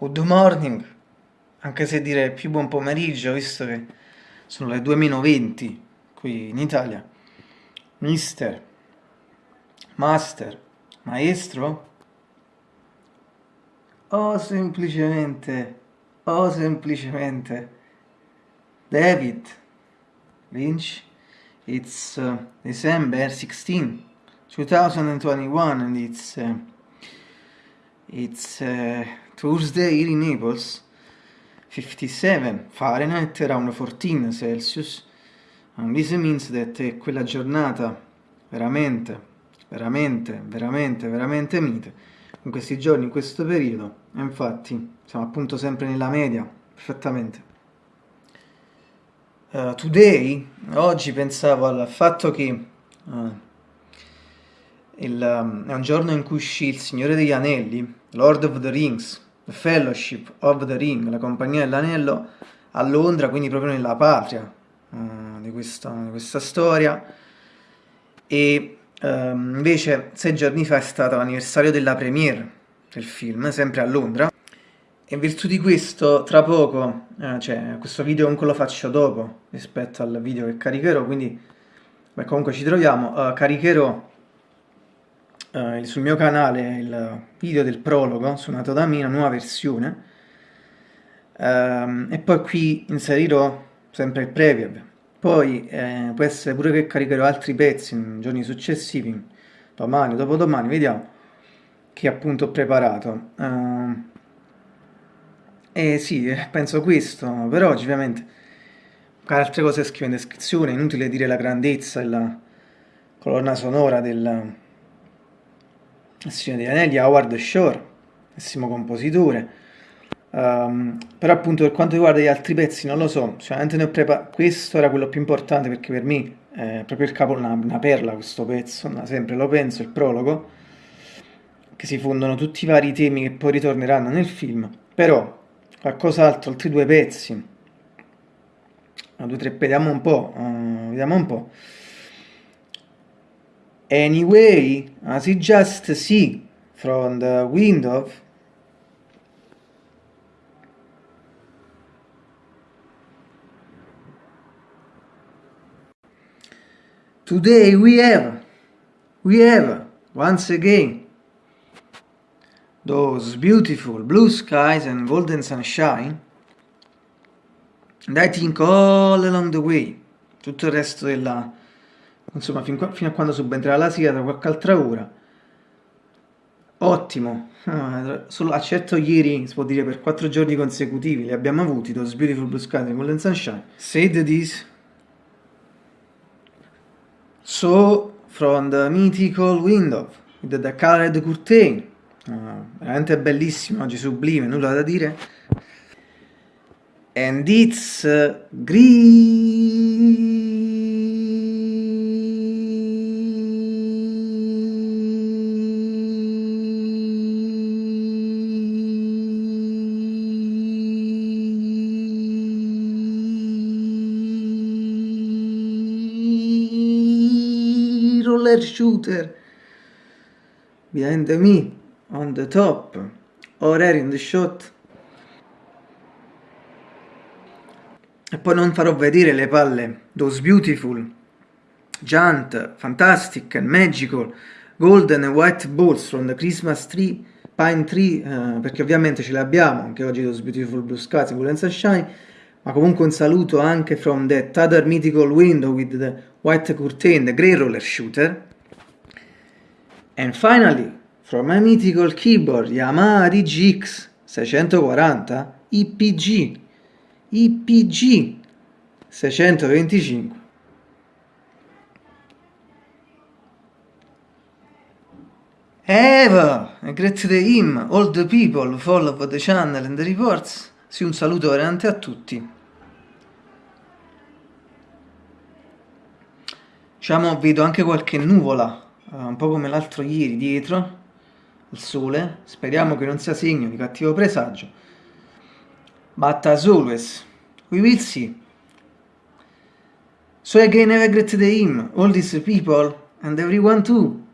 good morning, anche se dire più buon pomeriggio, visto che sono le 2 meno 20 qui in Italia. Mister, master, maestro? O semplicemente, o semplicemente David Lynch. It's uh, December 16, 2021 and it's uh, it's uh, Tuesday here in Naples 57 Fahrenheit around 14 Celsius. And this means that è quella giornata veramente veramente veramente veramente mite. In questi giorni in questo periodo e infatti siamo appunto sempre nella media perfettamente. Uh, today oggi pensavo al fatto che uh, il, um, è un giorno in cui uscì Il Signore degli Anelli, Lord of the Rings, The Fellowship of the Ring, la Compagnia dell'Anello, a Londra, quindi proprio nella patria uh, di, questa, di, questa, storia. E um, invece sei giorni fa è stato l'anniversario della premiere del film, sempre a Londra. E in virtù di questo, tra poco, eh, cioè questo video comunque lo faccio dopo rispetto al video che caricherò, quindi beh, comunque ci troviamo, uh, caricherò uh, sul mio canale il video del prologo suonato da me, una nuova versione, uh, e poi qui inserirò sempre il preview. Poi eh, può essere pure che caricherò altri pezzi in giorni successivi, domani dopodomani, vediamo, che appunto ho preparato. Uh, e sì, penso questo, per oggi ovviamente. Altre cose scrivo in descrizione, inutile dire la grandezza e la colonna sonora del, il Signore degli Anelli, Howard Shore, pessimo compositore. Um, però appunto per quanto riguarda gli altri pezzi non lo so, sicuramente ne ho preparato, questo era quello più importante perché per me è proprio il capo, una, una perla questo pezzo, sempre lo penso, il prologo, che si fondono tutti i vari temi che poi ritorneranno nel film, però qualcos'altro, altri due pezzi, due tre, vediamo un po', uh, vediamo un po'. Anyway, as you just see from the window, today we have, we have, once again, those beautiful blue skies and golden sunshine, and I think all along the way, tutto il resto della insomma fin qua, fino a quando subentrerà la sigla tra qualche altra ora. Ottimo. Ah, solo accetto ieri si può dire per quattro giorni consecutivi li abbiamo avuti Those Beautiful Blue Skies and Golden Sunshine. Said this so from the mythical window with the colored curtain. Ah, veramente bellissimo oggi sublime nulla da dire. And it's uh, green roller shooter. Behind me on the top or air in the shot. E poi non farò vedere le palle. Those beautiful. Giant fantastic and magical. Golden and white balls from the Christmas tree pine tree uh, perché ovviamente ce le abbiamo anche oggi those beautiful blue skies and golden sunshine ma comunque un saluto anche from that other mythical window with the white curtain, the grey roller shooter. And finally, from my mythical keyboard Yamaha DGX 640 IPG, IPG 625. Eva, grazie to him, all the people follow the channel and the reports. Sì, un saluto veramente a tutti. Diciamo, vedo anche qualche nuvola, uh, un po' come l'altro ieri, dietro, il sole. Speriamo che non sia segno di cattivo presagio. But as always, we will see. So again, have a great day all these people, and everyone too.